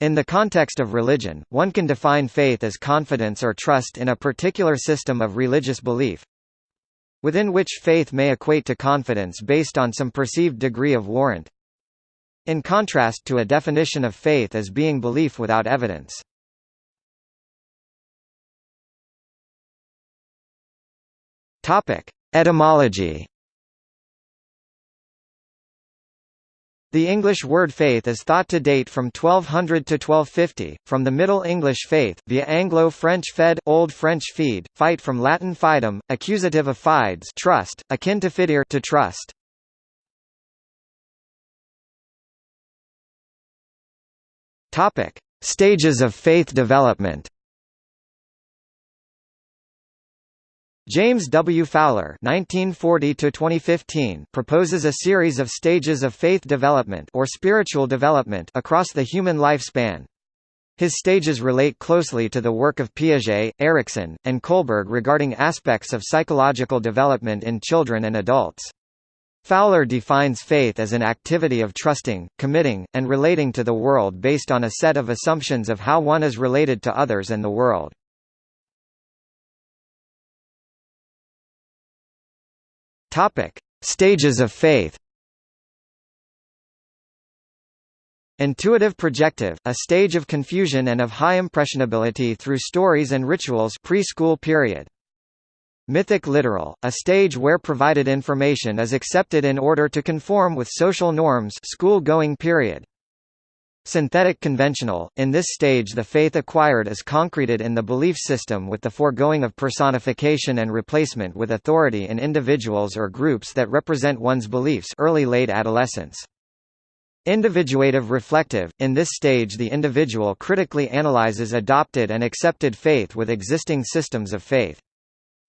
In the context of religion, one can define faith as confidence or trust in a particular system of religious belief, within which faith may equate to confidence based on some perceived degree of warrant, in contrast to a definition of faith as being belief without evidence. Etymology The English word faith is thought to date from 1200 to 1250, from the Middle English faith, via Anglo-French fed Old French feed, fight from Latin fidem, accusative of fides trust, akin to fidere to trust. Stages of faith development. James W. Fowler (1940–2015) proposes a series of stages of faith development or spiritual development across the human lifespan. His stages relate closely to the work of Piaget, Erikson, and Kohlberg regarding aspects of psychological development in children and adults. Fowler defines faith as an activity of trusting, committing, and relating to the world based on a set of assumptions of how one is related to others and the world. Topic: Stages of faith. Intuitive projective, a stage of confusion and of high impressionability through stories and rituals preschool period. Mythic literal, a stage where provided information is accepted in order to conform with social norms school-going period. Synthetic conventional, in this stage the faith acquired is concreted in the belief system with the foregoing of personification and replacement with authority in individuals or groups that represent one's beliefs early late adolescence. Individuative reflective, in this stage the individual critically analyzes adopted and accepted faith with existing systems of faith.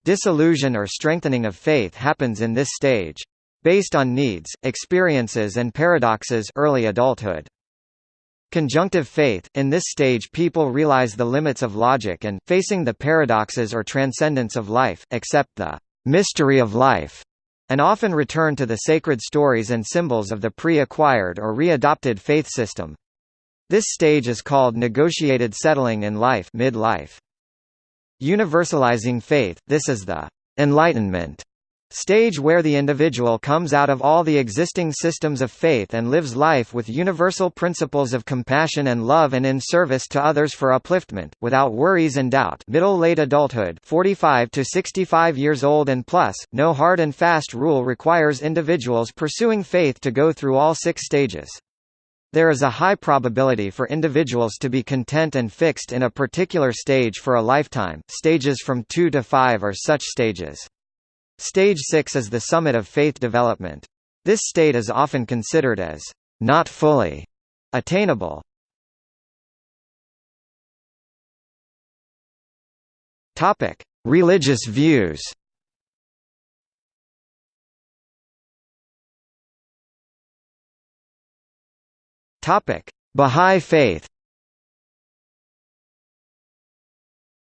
Disillusion or strengthening of faith happens in this stage. Based on needs, experiences and paradoxes early adulthood. Conjunctive faith – In this stage people realize the limits of logic and, facing the paradoxes or transcendence of life, accept the «mystery of life» and often return to the sacred stories and symbols of the pre-acquired or re-adopted faith system. This stage is called negotiated settling in life mid-life. Universalizing faith – This is the «enlightenment» Stage where the individual comes out of all the existing systems of faith and lives life with universal principles of compassion and love and in service to others for upliftment, without worries and doubt middle-late adulthood 45 to 65 years old and plus, no hard and fast rule requires individuals pursuing faith to go through all six stages. There is a high probability for individuals to be content and fixed in a particular stage for a lifetime, stages from 2 to 5 are such stages. Stage 6 is the summit of faith development. This state is often considered as not fully attainable. Topic: Religious views. Topic: Bahá'í Faith.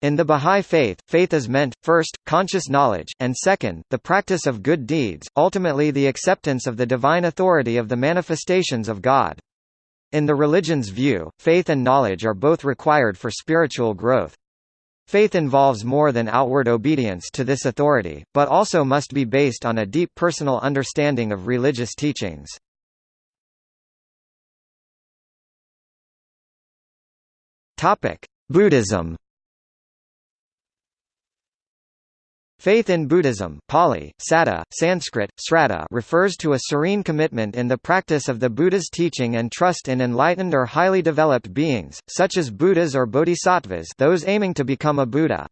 In the Bahá'í Faith, faith is meant, first, conscious knowledge, and second, the practice of good deeds, ultimately the acceptance of the divine authority of the manifestations of God. In the religion's view, faith and knowledge are both required for spiritual growth. Faith involves more than outward obedience to this authority, but also must be based on a deep personal understanding of religious teachings. Buddhism Faith in Buddhism Pali, Saddha, Sanskrit, Sraddha refers to a serene commitment in the practice of the Buddha's teaching and trust in enlightened or highly developed beings, such as Buddhas or bodhisattvas those aiming to become a Buddha.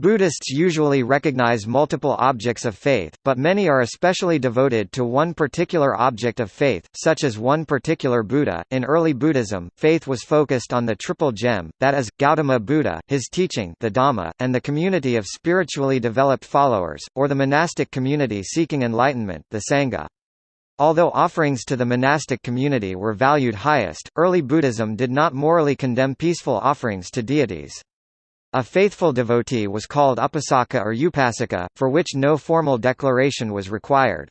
Buddhists usually recognize multiple objects of faith, but many are especially devoted to one particular object of faith, such as one particular Buddha. In early Buddhism, faith was focused on the triple gem, that is, Gautama Buddha, his teaching, the Dhamma, and the community of spiritually developed followers, or the monastic community seeking enlightenment, the Sangha. Although offerings to the monastic community were valued highest, early Buddhism did not morally condemn peaceful offerings to deities. A faithful devotee was called upasaka or upasika, for which no formal declaration was required.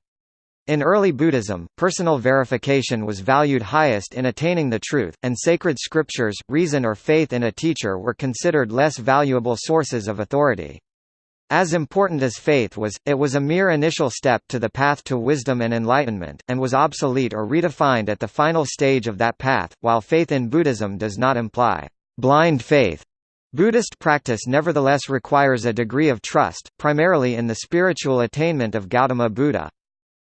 In early Buddhism, personal verification was valued highest in attaining the truth, and sacred scriptures, reason or faith in a teacher were considered less valuable sources of authority. As important as faith was, it was a mere initial step to the path to wisdom and enlightenment, and was obsolete or redefined at the final stage of that path. While faith in Buddhism does not imply blind faith, Buddhist practice nevertheless requires a degree of trust, primarily in the spiritual attainment of Gautama Buddha.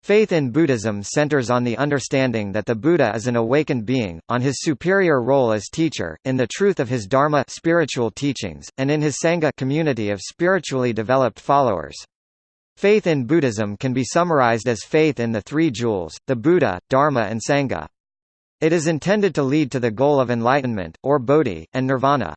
Faith in Buddhism centers on the understanding that the Buddha is an awakened being, on his superior role as teacher, in the truth of his dharma spiritual teachings, and in his sangha community of spiritually developed followers. Faith in Buddhism can be summarized as faith in the three jewels, the Buddha, Dharma and Sangha. It is intended to lead to the goal of enlightenment, or bodhi, and nirvana.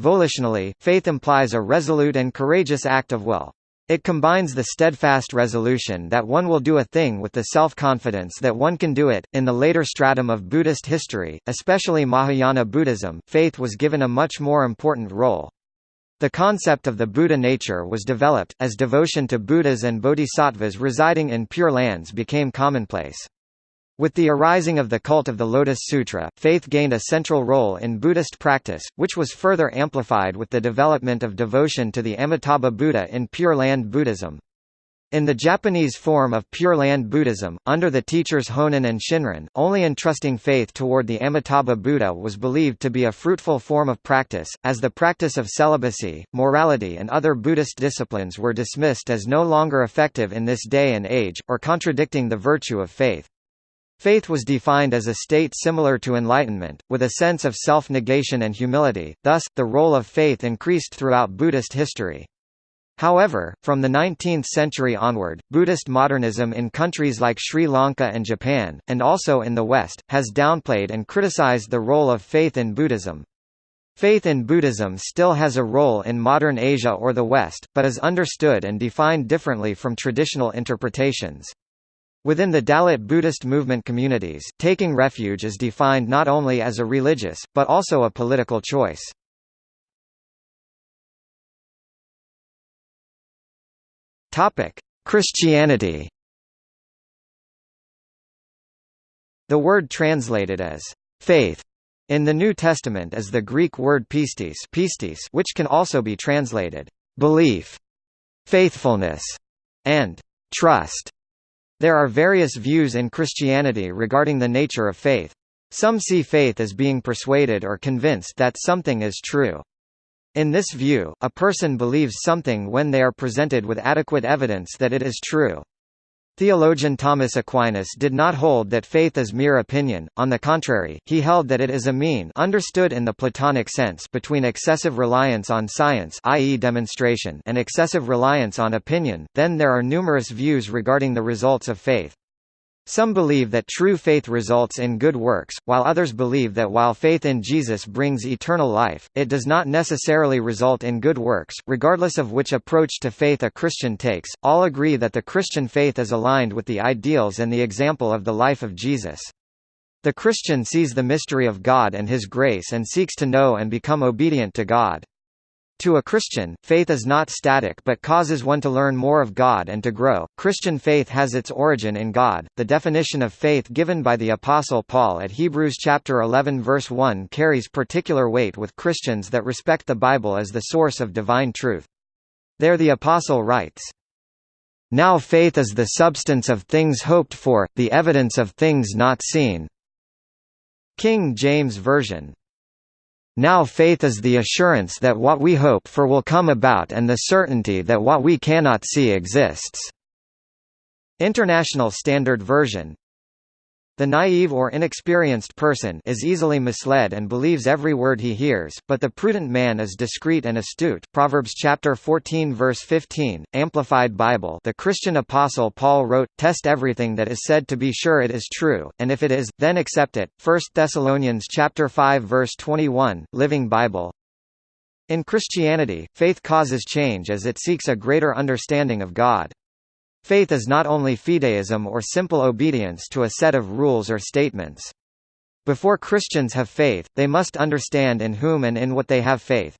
Volitionally, faith implies a resolute and courageous act of will. It combines the steadfast resolution that one will do a thing with the self-confidence that one can do it. In the later stratum of Buddhist history, especially Mahayana Buddhism, faith was given a much more important role. The concept of the Buddha nature was developed, as devotion to Buddhas and bodhisattvas residing in Pure Lands became commonplace. With the arising of the cult of the Lotus Sutra, faith gained a central role in Buddhist practice, which was further amplified with the development of devotion to the Amitabha Buddha in Pure Land Buddhism. In the Japanese form of Pure Land Buddhism, under the teachers Honen and Shinran, only entrusting faith toward the Amitabha Buddha was believed to be a fruitful form of practice, as the practice of celibacy, morality and other Buddhist disciplines were dismissed as no longer effective in this day and age, or contradicting the virtue of faith. Faith was defined as a state similar to enlightenment, with a sense of self-negation and humility, thus, the role of faith increased throughout Buddhist history. However, from the 19th century onward, Buddhist modernism in countries like Sri Lanka and Japan, and also in the West, has downplayed and criticized the role of faith in Buddhism. Faith in Buddhism still has a role in modern Asia or the West, but is understood and defined differently from traditional interpretations. Within the Dalit Buddhist movement communities, taking refuge is defined not only as a religious, but also a political choice. Christianity The word translated as faith in the New Testament is the Greek word pistis, pistis which can also be translated belief, faithfulness, and trust. There are various views in Christianity regarding the nature of faith. Some see faith as being persuaded or convinced that something is true. In this view, a person believes something when they are presented with adequate evidence that it is true. Theologian Thomas Aquinas did not hold that faith is mere opinion, on the contrary, he held that it is a mean understood in the Platonic sense between excessive reliance on science i.e. demonstration and excessive reliance on opinion, then there are numerous views regarding the results of faith. Some believe that true faith results in good works, while others believe that while faith in Jesus brings eternal life, it does not necessarily result in good works. Regardless of which approach to faith a Christian takes, all agree that the Christian faith is aligned with the ideals and the example of the life of Jesus. The Christian sees the mystery of God and His grace and seeks to know and become obedient to God. To a Christian, faith is not static but causes one to learn more of God and to grow. Christian faith has its origin in God. The definition of faith given by the apostle Paul at Hebrews chapter 11 verse 1 carries particular weight with Christians that respect the Bible as the source of divine truth. There the apostle writes, Now faith is the substance of things hoped for, the evidence of things not seen. King James Version now faith is the assurance that what we hope for will come about and the certainty that what we cannot see exists." International Standard Version the naive or inexperienced person is easily misled and believes every word he hears, but the prudent man is discreet and astute. Proverbs chapter 14 verse 15, Amplified Bible. The Christian apostle Paul wrote, "Test everything that is said to be sure it is true, and if it is, then accept it." 1 Thessalonians chapter 5 verse 21, Living Bible. In Christianity, faith causes change as it seeks a greater understanding of God. Faith is not only fideism or simple obedience to a set of rules or statements. Before Christians have faith, they must understand in whom and in what they have faith.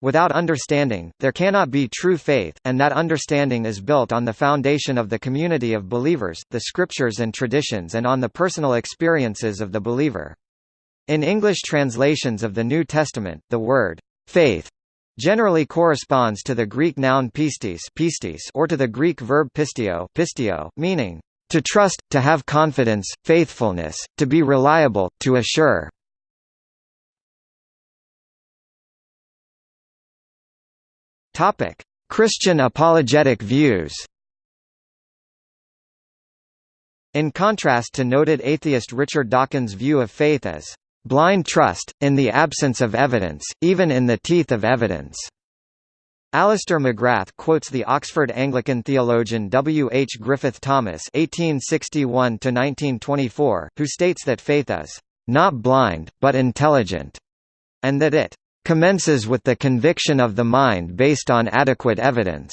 Without understanding, there cannot be true faith, and that understanding is built on the foundation of the community of believers, the scriptures and traditions and on the personal experiences of the believer. In English translations of the New Testament, the word faith generally corresponds to the Greek noun pistis, pistis or to the Greek verb pisteuo, pisteuo meaning to trust, to have confidence, faithfulness, to be reliable, to assure. Christian apologetic views. In contrast to noted atheist Richard Dawkins' view of faith as blind trust, in the absence of evidence, even in the teeth of evidence. Alister McGrath quotes the Oxford Anglican theologian W. H. Griffith Thomas (1861–1924), who states that faith is not blind, but intelligent, and that it commences with the conviction of the mind based on adequate evidence,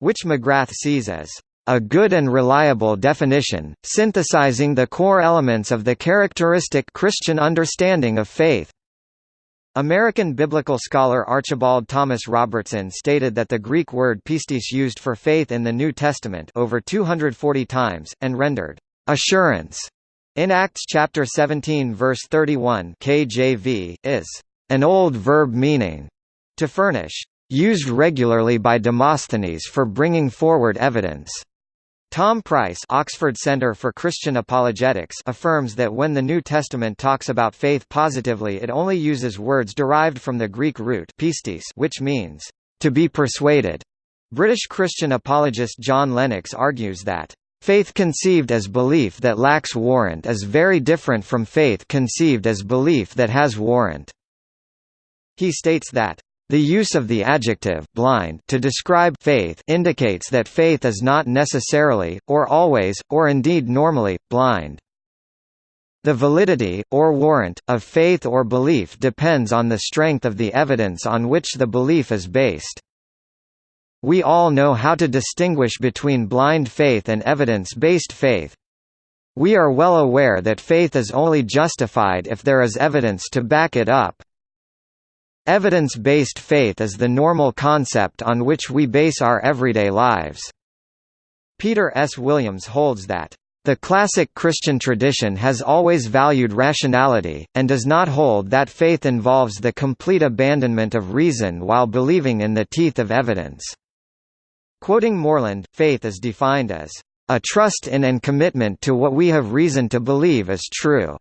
which McGrath sees as a good and reliable definition, synthesizing the core elements of the characteristic Christian understanding of faith. American biblical scholar Archibald Thomas Robertson stated that the Greek word pistis used for faith in the New Testament over 240 times, and rendered assurance in Acts chapter 17 verse 31 KJV, is an old verb meaning to furnish, used regularly by Demosthenes for bringing forward evidence. Tom Price Oxford Center for Christian Apologetics affirms that when the New Testament talks about faith positively it only uses words derived from the Greek root pistis which means, to be persuaded. British Christian apologist John Lennox argues that Faith conceived as belief that lacks warrant is very different from faith conceived as belief that has warrant. He states that the use of the adjective blind to describe faith indicates that faith is not necessarily, or always, or indeed normally, blind. The validity, or warrant, of faith or belief depends on the strength of the evidence on which the belief is based. We all know how to distinguish between blind faith and evidence-based faith. We are well aware that faith is only justified if there is evidence to back it up. Evidence-based faith is the normal concept on which we base our everyday lives. Peter S. Williams holds that the classic Christian tradition has always valued rationality, and does not hold that faith involves the complete abandonment of reason while believing in the teeth of evidence. Quoting Moreland, faith is defined as a trust in and commitment to what we have reason to believe is true.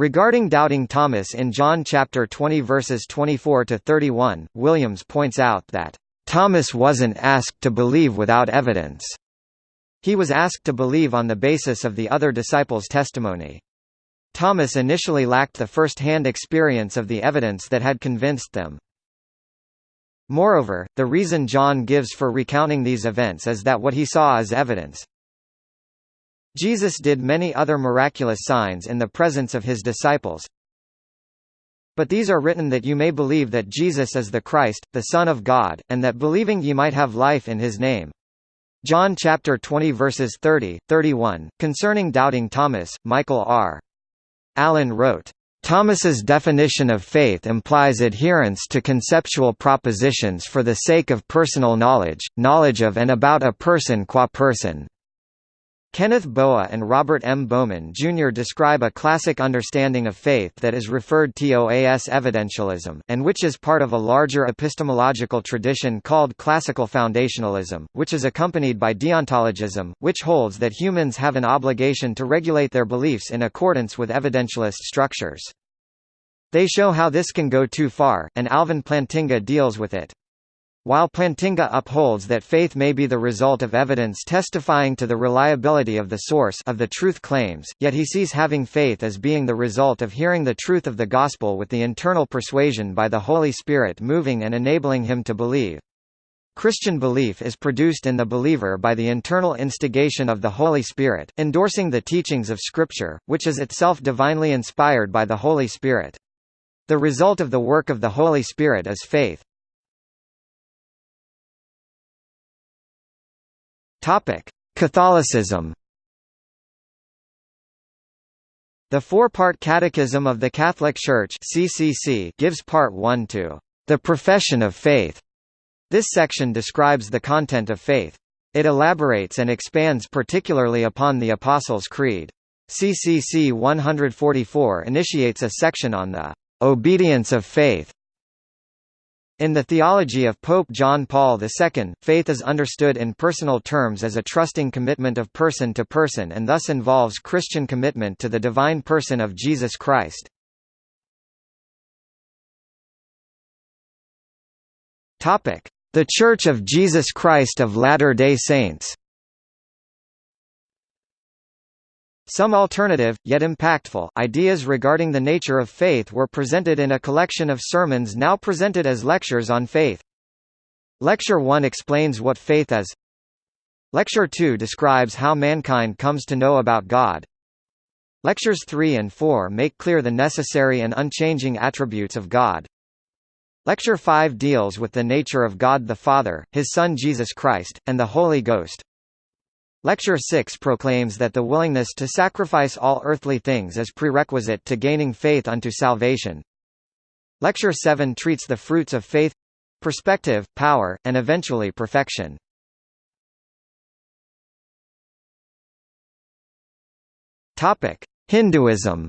Regarding doubting Thomas in John chapter 20 verses 24 to 31, Williams points out that Thomas wasn't asked to believe without evidence. He was asked to believe on the basis of the other disciples' testimony. Thomas initially lacked the first-hand experience of the evidence that had convinced them. Moreover, the reason John gives for recounting these events is that what he saw is evidence. Jesus did many other miraculous signs in the presence of his disciples. But these are written that you may believe that Jesus is the Christ, the Son of God, and that believing ye might have life in his name. John chapter 20 verses 30, 31. Concerning doubting Thomas, Michael R. Allen wrote, Thomas's definition of faith implies adherence to conceptual propositions for the sake of personal knowledge, knowledge of and about a person qua person. Kenneth Boa and Robert M. Bowman Jr. describe a classic understanding of faith that is referred to as evidentialism, and which is part of a larger epistemological tradition called classical foundationalism, which is accompanied by deontologism, which holds that humans have an obligation to regulate their beliefs in accordance with evidentialist structures. They show how this can go too far, and Alvin Plantinga deals with it. While Plantinga upholds that faith may be the result of evidence testifying to the reliability of the source of the truth claims, yet he sees having faith as being the result of hearing the truth of the gospel with the internal persuasion by the Holy Spirit moving and enabling him to believe. Christian belief is produced in the believer by the internal instigation of the Holy Spirit, endorsing the teachings of Scripture, which is itself divinely inspired by the Holy Spirit. The result of the work of the Holy Spirit is faith. Catholicism. The four-part Catechism of the Catholic Church (CCC) gives part 1 to the profession of faith. This section describes the content of faith. It elaborates and expands particularly upon the Apostles' Creed. CCC 144 initiates a section on the obedience of faith. In the theology of Pope John Paul II, faith is understood in personal terms as a trusting commitment of person to person and thus involves Christian commitment to the divine person of Jesus Christ. The Church of Jesus Christ of Latter-day Saints Some alternative, yet impactful, ideas regarding the nature of faith were presented in a collection of sermons now presented as lectures on faith. Lecture 1 explains what faith is. Lecture 2 describes how mankind comes to know about God. Lectures 3 and 4 make clear the necessary and unchanging attributes of God. Lecture 5 deals with the nature of God the Father, His Son Jesus Christ, and the Holy Ghost. Lecture 6 proclaims that the willingness to sacrifice all earthly things is prerequisite to gaining faith unto salvation. Lecture 7 treats the fruits of faith perspective, power, and eventually perfection. Hinduism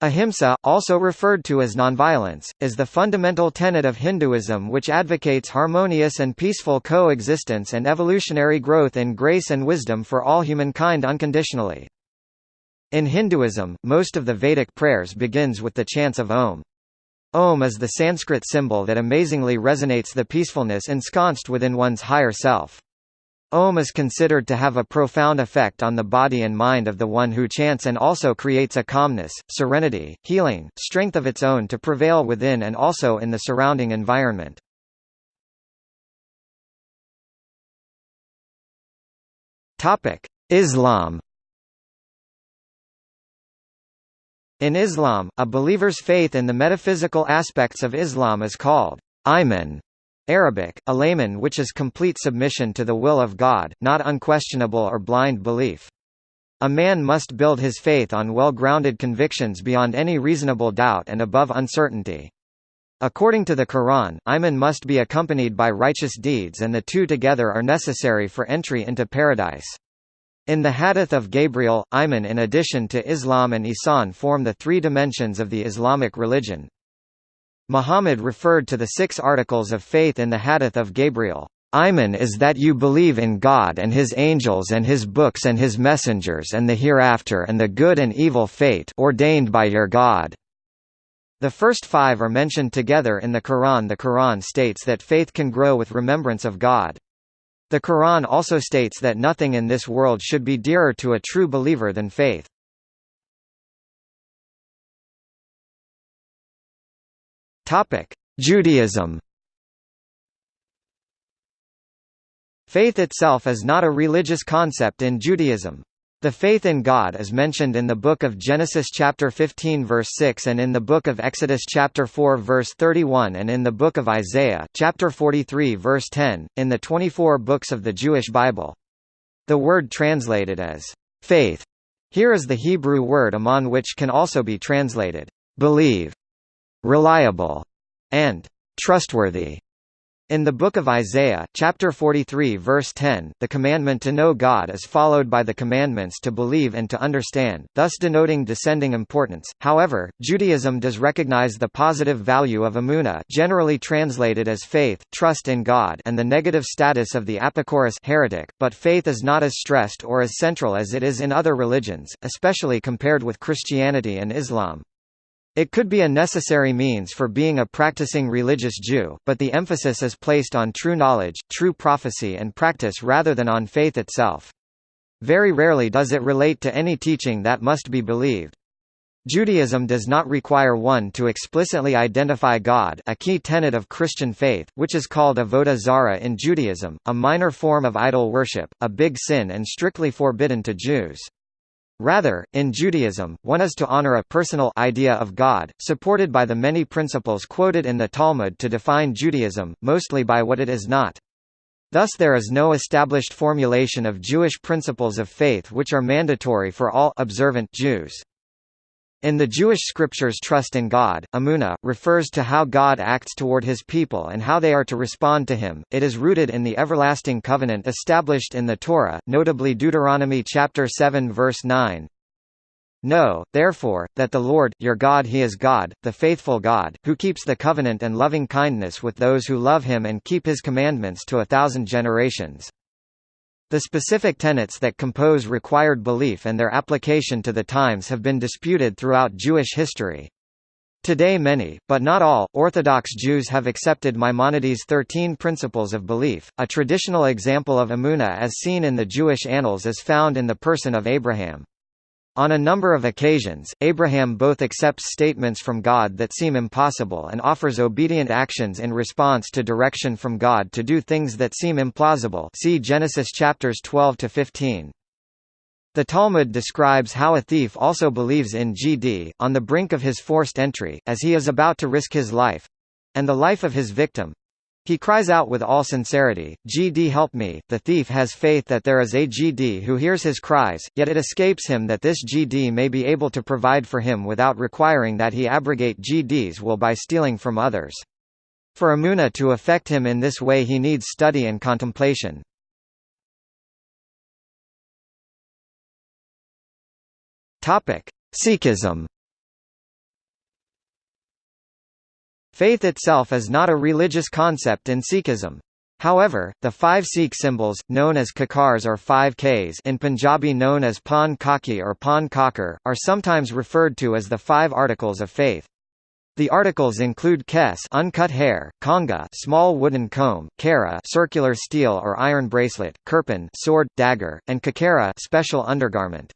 Ahimsa, also referred to as nonviolence, is the fundamental tenet of Hinduism which advocates harmonious and peaceful coexistence and evolutionary growth in grace and wisdom for all humankind unconditionally. In Hinduism, most of the Vedic prayers begins with the chants of Om. Om is the Sanskrit symbol that amazingly resonates the peacefulness ensconced within one's higher self. Om is considered to have a profound effect on the body and mind of the one who chants and also creates a calmness, serenity, healing, strength of its own to prevail within and also in the surrounding environment. Islam In Islam, a believer's faith in the metaphysical aspects of Islam is called iman, Arabic, a layman which is complete submission to the will of God, not unquestionable or blind belief. A man must build his faith on well-grounded convictions beyond any reasonable doubt and above uncertainty. According to the Quran, Iman must be accompanied by righteous deeds and the two together are necessary for entry into paradise. In the Hadith of Gabriel, Iman in addition to Islam and Ihsan form the three dimensions of the Islamic religion. Muhammad referred to the six articles of faith in the Hadith of Gabriel. Iman is that you believe in God and His angels and His books and His messengers and the hereafter and the good and evil fate ordained by your God. The first five are mentioned together in the Quran. The Quran states that faith can grow with remembrance of God. The Quran also states that nothing in this world should be dearer to a true believer than faith. Topic: Judaism. Faith itself is not a religious concept in Judaism. The faith in God is mentioned in the book of Genesis chapter 15 verse 6 and in the book of Exodus chapter 4 verse 31 and in the book of Isaiah chapter 43 verse 10 in the 24 books of the Jewish Bible. The word translated as faith here is the Hebrew word amon which can also be translated believe reliable, and trustworthy. In the book of Isaiah, chapter 43 verse 10, the commandment to know God is followed by the commandments to believe and to understand, thus denoting descending importance. However, Judaism does recognize the positive value of emunah, generally translated as faith, trust in God, and the negative status of the apikoros heretic, but faith is not as stressed or as central as it is in other religions, especially compared with Christianity and Islam. It could be a necessary means for being a practicing religious Jew, but the emphasis is placed on true knowledge, true prophecy and practice rather than on faith itself. Very rarely does it relate to any teaching that must be believed. Judaism does not require one to explicitly identify God a key tenet of Christian faith, which is called avodah zarah in Judaism, a minor form of idol worship, a big sin and strictly forbidden to Jews. Rather, in Judaism, one is to honor a personal idea of God, supported by the many principles quoted in the Talmud to define Judaism, mostly by what it is not. Thus there is no established formulation of Jewish principles of faith which are mandatory for all observant Jews. In the Jewish scriptures trust in God, Emunah, refers to how God acts toward his people and how they are to respond to him. It is rooted in the everlasting covenant established in the Torah, notably Deuteronomy chapter 7 verse 9. Know, therefore, that the Lord, your God he is God, the faithful God, who keeps the covenant and loving kindness with those who love him and keep his commandments to a thousand generations. The specific tenets that compose required belief and their application to the times have been disputed throughout Jewish history. Today many, but not all, Orthodox Jews have accepted Maimonides' Thirteen Principles of Belief. A traditional example of Emunah as seen in the Jewish annals is found in the person of Abraham. On a number of occasions, Abraham both accepts statements from God that seem impossible and offers obedient actions in response to direction from God to do things that seem implausible see Genesis chapters 12 to 15. The Talmud describes how a thief also believes in GD, on the brink of his forced entry, as he is about to risk his life—and the life of his victim, he cries out with all sincerity, GD help me. The thief has faith that there is a GD who hears his cries, yet it escapes him that this GD may be able to provide for him without requiring that he abrogate GD's will by stealing from others. For Emuna to affect him in this way he needs study and contemplation. Sikhism Faith itself is not a religious concept in Sikhism. However, the five Sikh symbols, known as kakars or five Ks in Punjabi known as Pan Kaki or Pan Kakar, are sometimes referred to as the five articles of faith. The articles include kes uncut hair, kangha small wooden comb, kara circular steel or iron bracelet, kirpan sword, dagger, and kachera special undergarment.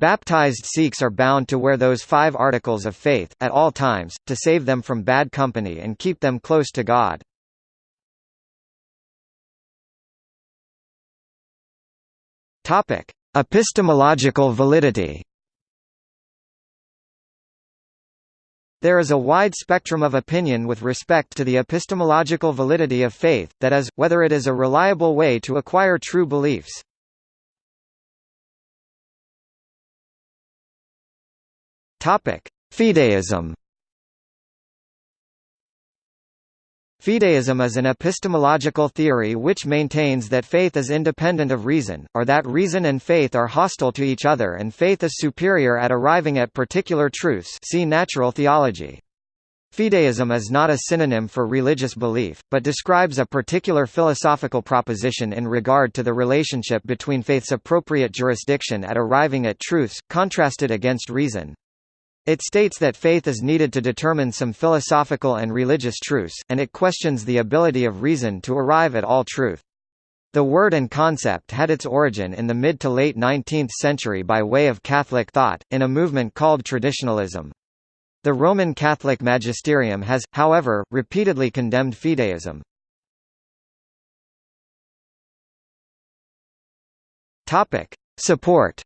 Baptized Sikhs are bound to wear those five articles of faith, at all times, to save them from bad company and keep them close to God. Epistemological validity There is a wide spectrum of opinion with respect to the epistemological validity of faith, that is, whether it is a reliable way to acquire true beliefs. Topic: Fideism. Fideism is an epistemological theory which maintains that faith is independent of reason, or that reason and faith are hostile to each other and faith is superior at arriving at particular truths see natural theology. Fideism is not a synonym for religious belief, but describes a particular philosophical proposition in regard to the relationship between faith's appropriate jurisdiction at arriving at truths, contrasted against reason. It states that faith is needed to determine some philosophical and religious truths, and it questions the ability of reason to arrive at all truth. The word and concept had its origin in the mid to late 19th century by way of Catholic thought, in a movement called traditionalism. The Roman Catholic magisterium has, however, repeatedly condemned fideism. Support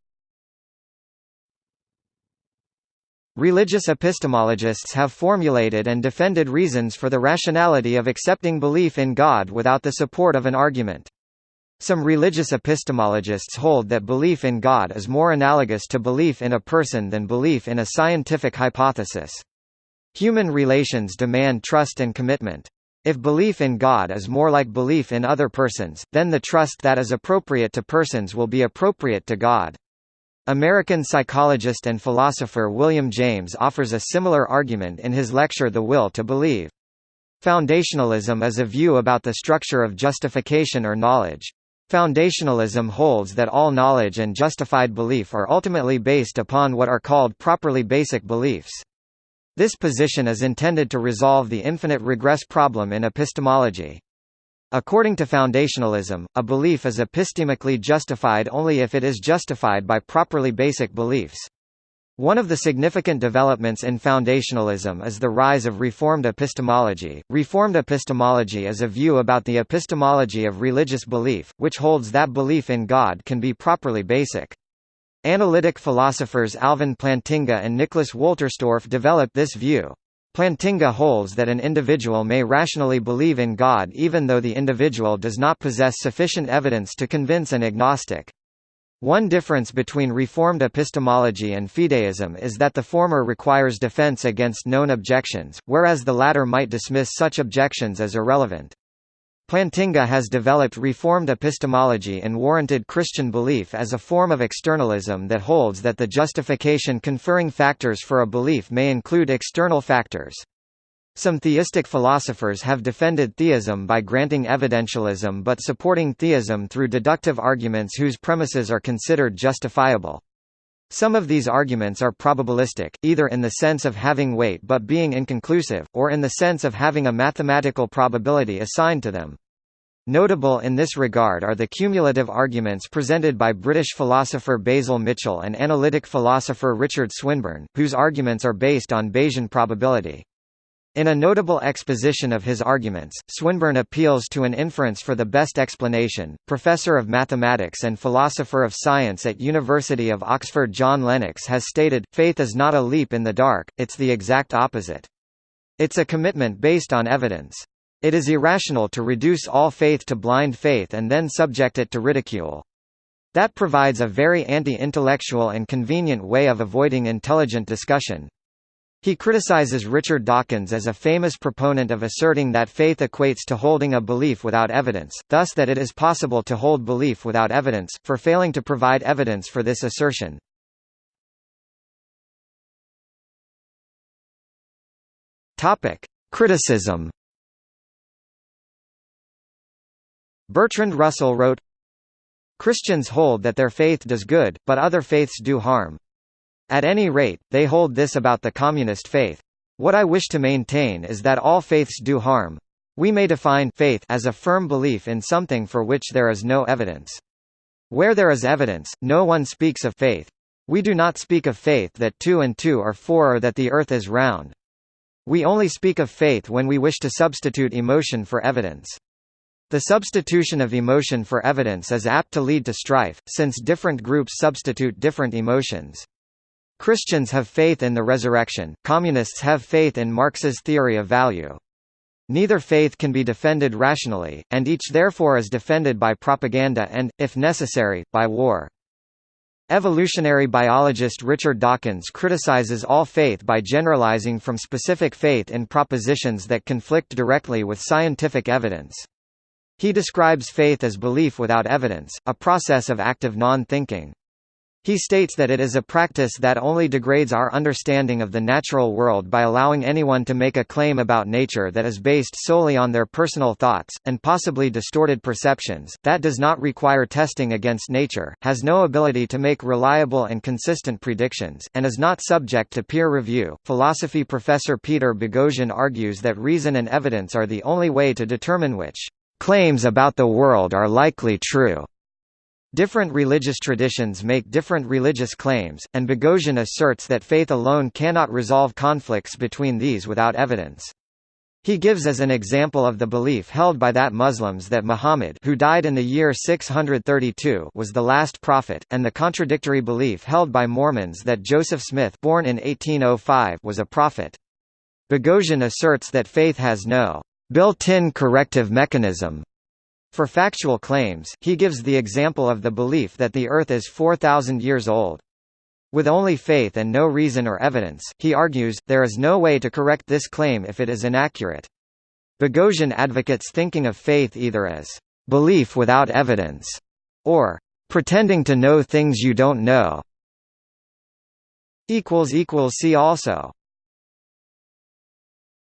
Religious epistemologists have formulated and defended reasons for the rationality of accepting belief in God without the support of an argument. Some religious epistemologists hold that belief in God is more analogous to belief in a person than belief in a scientific hypothesis. Human relations demand trust and commitment. If belief in God is more like belief in other persons, then the trust that is appropriate to persons will be appropriate to God. American psychologist and philosopher William James offers a similar argument in his lecture The Will to Believe. Foundationalism is a view about the structure of justification or knowledge. Foundationalism holds that all knowledge and justified belief are ultimately based upon what are called properly basic beliefs. This position is intended to resolve the infinite regress problem in epistemology. According to foundationalism, a belief is epistemically justified only if it is justified by properly basic beliefs. One of the significant developments in foundationalism is the rise of Reformed epistemology. Reformed epistemology is a view about the epistemology of religious belief, which holds that belief in God can be properly basic. Analytic philosophers Alvin Plantinga and Nicholas Wolterstorff developed this view. Plantinga holds that an individual may rationally believe in God even though the individual does not possess sufficient evidence to convince an agnostic. One difference between Reformed epistemology and fideism is that the former requires defense against known objections, whereas the latter might dismiss such objections as irrelevant. Plantinga has developed Reformed epistemology and warranted Christian belief as a form of externalism that holds that the justification conferring factors for a belief may include external factors. Some theistic philosophers have defended theism by granting evidentialism but supporting theism through deductive arguments whose premises are considered justifiable. Some of these arguments are probabilistic, either in the sense of having weight but being inconclusive, or in the sense of having a mathematical probability assigned to them. Notable in this regard are the cumulative arguments presented by British philosopher Basil Mitchell and analytic philosopher Richard Swinburne, whose arguments are based on Bayesian probability. In a notable exposition of his arguments, Swinburne appeals to an inference for the best explanation. Professor of mathematics and philosopher of science at University of Oxford John Lennox has stated, faith is not a leap in the dark, it's the exact opposite. It's a commitment based on evidence. It is irrational to reduce all faith to blind faith and then subject it to ridicule. That provides a very anti-intellectual and convenient way of avoiding intelligent discussion. He criticizes Richard Dawkins as a famous proponent of asserting that faith equates to holding a belief without evidence, thus that it is possible to hold belief without evidence, for failing to provide evidence for this assertion. Criticism. Bertrand Russell wrote, Christians hold that their faith does good, but other faiths do harm. At any rate, they hold this about the communist faith. What I wish to maintain is that all faiths do harm. We may define faith as a firm belief in something for which there is no evidence. Where there is evidence, no one speaks of faith. We do not speak of faith that two and two are four or that the earth is round. We only speak of faith when we wish to substitute emotion for evidence. The substitution of emotion for evidence is apt to lead to strife, since different groups substitute different emotions. Christians have faith in the resurrection, communists have faith in Marx's theory of value. Neither faith can be defended rationally, and each therefore is defended by propaganda and, if necessary, by war. Evolutionary biologist Richard Dawkins criticizes all faith by generalizing from specific faith in propositions that conflict directly with scientific evidence. He describes faith as belief without evidence, a process of active non-thinking. He states that it is a practice that only degrades our understanding of the natural world by allowing anyone to make a claim about nature that is based solely on their personal thoughts, and possibly distorted perceptions, that does not require testing against nature, has no ability to make reliable and consistent predictions, and is not subject to peer review. Philosophy professor Peter Boghossian argues that reason and evidence are the only way to determine which claims about the world are likely true. Different religious traditions make different religious claims, and Boghossian asserts that faith alone cannot resolve conflicts between these without evidence. He gives as an example of the belief held by that Muslims that Muhammad who died in the year 632 was the last prophet, and the contradictory belief held by Mormons that Joseph Smith born in 1805 was a prophet. Boghossian asserts that faith has no built-in corrective mechanism for factual claims, he gives the example of the belief that the Earth is 4,000 years old. With only faith and no reason or evidence, he argues, there is no way to correct this claim if it is inaccurate. Boghossian advocates thinking of faith either as belief without evidence or pretending to know things you don't know. See also